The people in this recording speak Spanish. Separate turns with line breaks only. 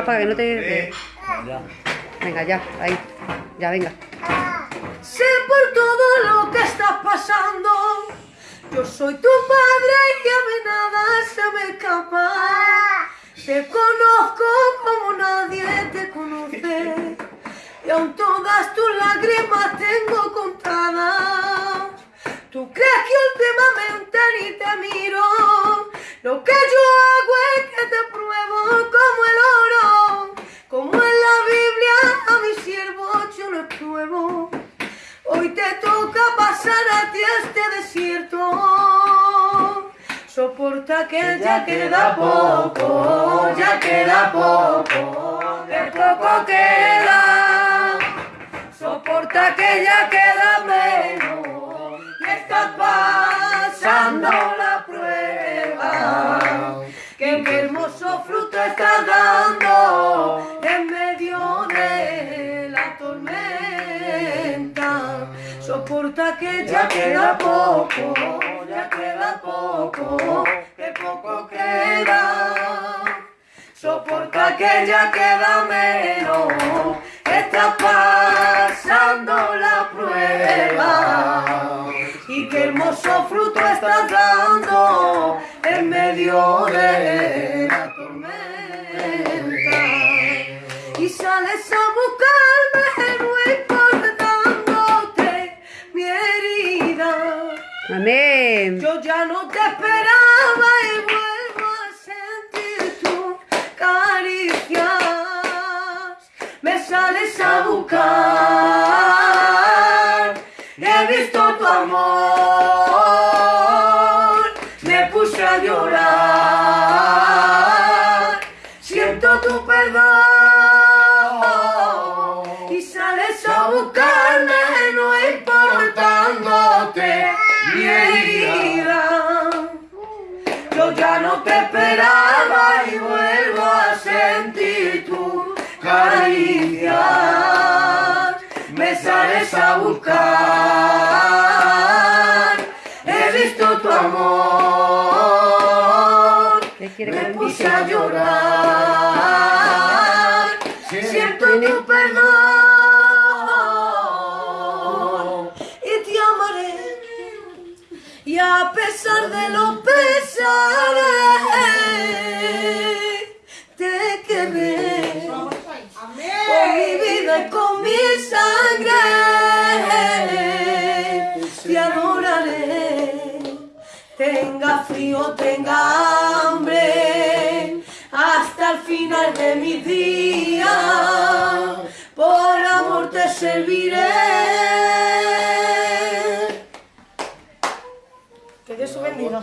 más para que no te...
Ya.
Venga, ya, ahí. Ya, venga.
Sé por todo lo que estás pasando. Yo soy tu padre y a mí nada se me escapa. Te conozco como nadie te conoce. Y aún todas tus lágrimas tengo contadas. ¿Tú crees que últimamente ni te miro? Lo que yo hago ti este desierto. Soporta que ya queda poco, ya queda poco, que poco queda. Soporta que ya queda menos y estás pasando la prueba. Que qué hermoso fruto estás dando Soporta que ya queda poco, ya queda poco, que poco queda. Soporta que ya queda menos, estás pasando la prueba. Y qué hermoso fruto estás dando en medio de la tormenta. Y sales a buscarme,
Amén.
Yo ya no te esperaba y vuelvo a sentir tus caricias. Me sales a buscar. He visto tu amor. Me puse a llorar. Siento tu perdón. Caricias. Me sales a buscar. He visto tu amor.
¿Qué quiere que
Me puse a llorar. Siento tu perdón. Y te amaré. Y a pesar de los pesares, te querré. Con mi con sangre, te adoraré. Tenga frío, tenga hambre, hasta el final de mi día, por amor te serviré. Que Dios te bendiga.